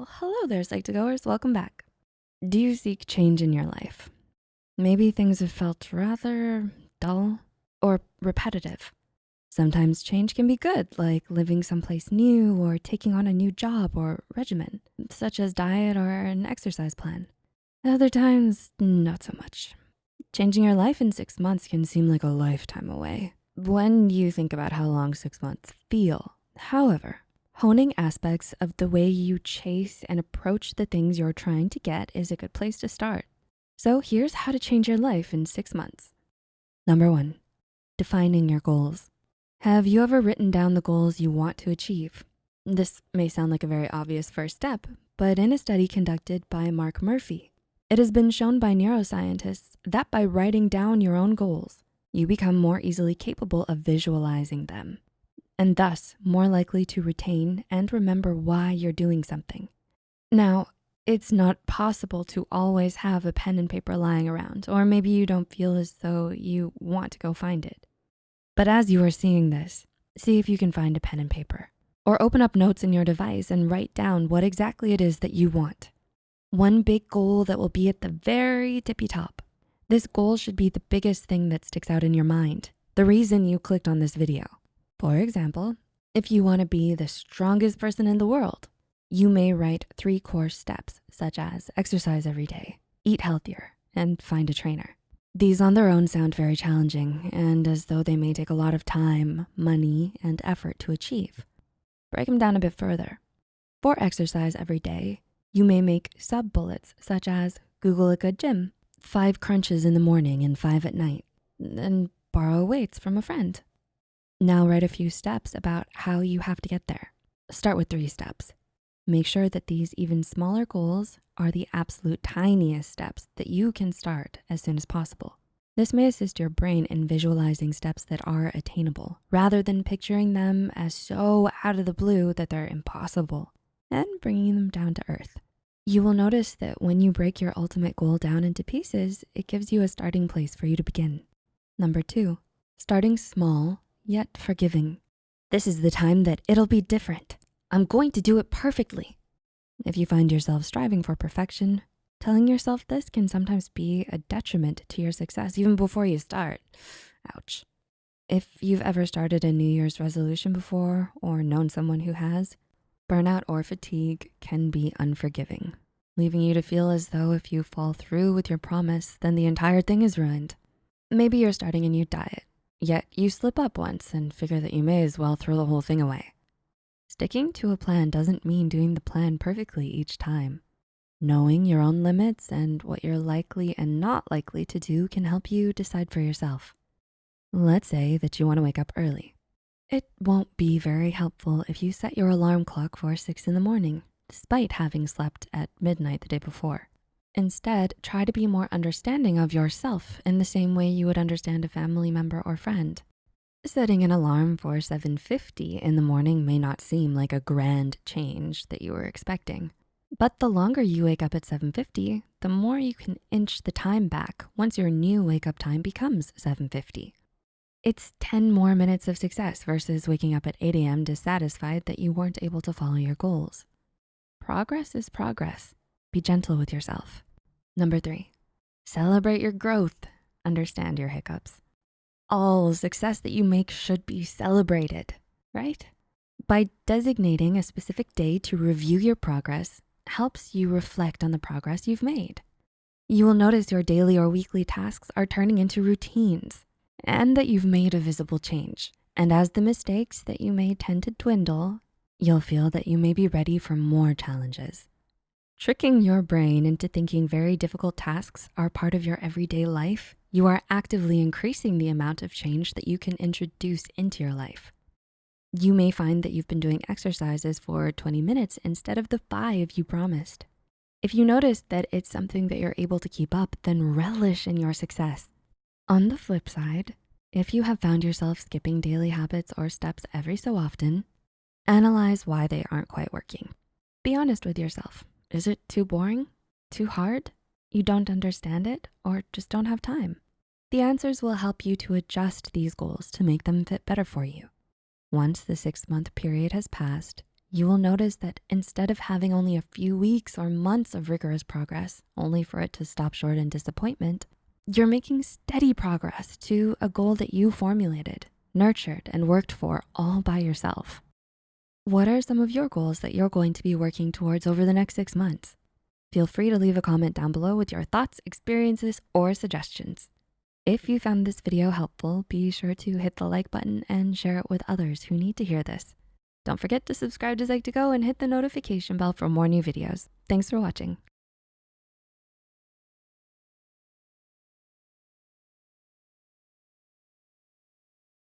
Well, hello there, Psych2Goers, welcome back. Do you seek change in your life? Maybe things have felt rather dull or repetitive. Sometimes change can be good, like living someplace new or taking on a new job or regimen, such as diet or an exercise plan. Other times, not so much. Changing your life in six months can seem like a lifetime away when you think about how long six months feel. However, Honing aspects of the way you chase and approach the things you're trying to get is a good place to start. So here's how to change your life in six months. Number one, defining your goals. Have you ever written down the goals you want to achieve? This may sound like a very obvious first step, but in a study conducted by Mark Murphy, it has been shown by neuroscientists that by writing down your own goals, you become more easily capable of visualizing them and thus more likely to retain and remember why you're doing something. Now, it's not possible to always have a pen and paper lying around, or maybe you don't feel as though you want to go find it. But as you are seeing this, see if you can find a pen and paper or open up notes in your device and write down what exactly it is that you want. One big goal that will be at the very tippy top. This goal should be the biggest thing that sticks out in your mind, the reason you clicked on this video. For example, if you wanna be the strongest person in the world, you may write three core steps such as exercise every day, eat healthier, and find a trainer. These on their own sound very challenging and as though they may take a lot of time, money, and effort to achieve. Break them down a bit further. For exercise every day, you may make sub-bullets such as Google a good gym, five crunches in the morning and five at night, and borrow weights from a friend. Now write a few steps about how you have to get there. Start with three steps. Make sure that these even smaller goals are the absolute tiniest steps that you can start as soon as possible. This may assist your brain in visualizing steps that are attainable rather than picturing them as so out of the blue that they're impossible and bringing them down to earth. You will notice that when you break your ultimate goal down into pieces, it gives you a starting place for you to begin. Number two, starting small yet forgiving. This is the time that it'll be different. I'm going to do it perfectly. If you find yourself striving for perfection, telling yourself this can sometimes be a detriment to your success even before you start. Ouch. If you've ever started a New Year's resolution before or known someone who has, burnout or fatigue can be unforgiving, leaving you to feel as though if you fall through with your promise, then the entire thing is ruined. Maybe you're starting a new diet Yet you slip up once and figure that you may as well throw the whole thing away. Sticking to a plan doesn't mean doing the plan perfectly each time. Knowing your own limits and what you're likely and not likely to do can help you decide for yourself. Let's say that you wanna wake up early. It won't be very helpful if you set your alarm clock for six in the morning, despite having slept at midnight the day before. Instead, try to be more understanding of yourself in the same way you would understand a family member or friend. Setting an alarm for 7.50 in the morning may not seem like a grand change that you were expecting. But the longer you wake up at 7.50, the more you can inch the time back once your new wake up time becomes 7.50. It's 10 more minutes of success versus waking up at 8 a.m. dissatisfied that you weren't able to follow your goals. Progress is progress. Be gentle with yourself. Number three, celebrate your growth. Understand your hiccups. All success that you make should be celebrated, right? By designating a specific day to review your progress helps you reflect on the progress you've made. You will notice your daily or weekly tasks are turning into routines and that you've made a visible change. And as the mistakes that you made tend to dwindle, you'll feel that you may be ready for more challenges. Tricking your brain into thinking very difficult tasks are part of your everyday life, you are actively increasing the amount of change that you can introduce into your life. You may find that you've been doing exercises for 20 minutes instead of the five you promised. If you notice that it's something that you're able to keep up, then relish in your success. On the flip side, if you have found yourself skipping daily habits or steps every so often, analyze why they aren't quite working. Be honest with yourself. Is it too boring? Too hard? You don't understand it or just don't have time? The answers will help you to adjust these goals to make them fit better for you. Once the six month period has passed, you will notice that instead of having only a few weeks or months of rigorous progress, only for it to stop short in disappointment, you're making steady progress to a goal that you formulated, nurtured, and worked for all by yourself. What are some of your goals that you're going to be working towards over the next six months? Feel free to leave a comment down below with your thoughts, experiences, or suggestions. If you found this video helpful, be sure to hit the like button and share it with others who need to hear this. Don't forget to subscribe to Psych2Go and hit the notification bell for more new videos. Thanks for watching.